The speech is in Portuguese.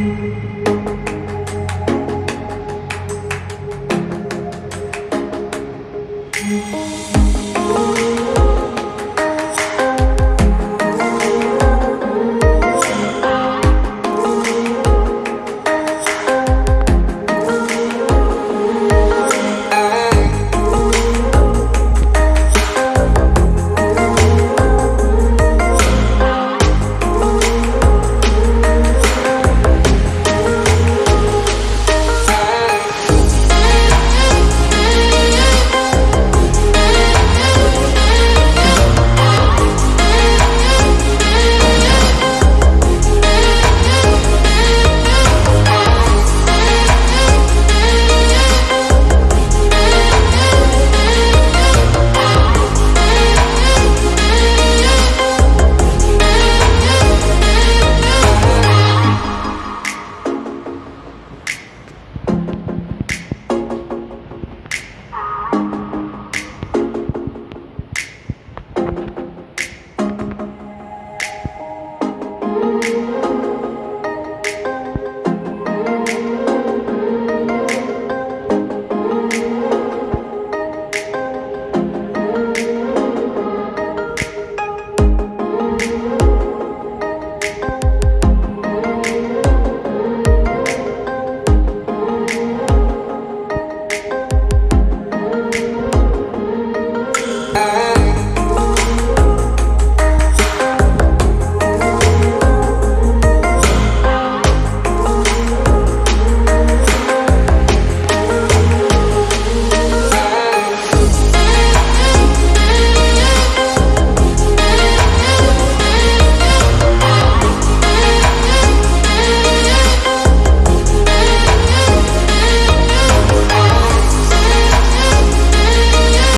Música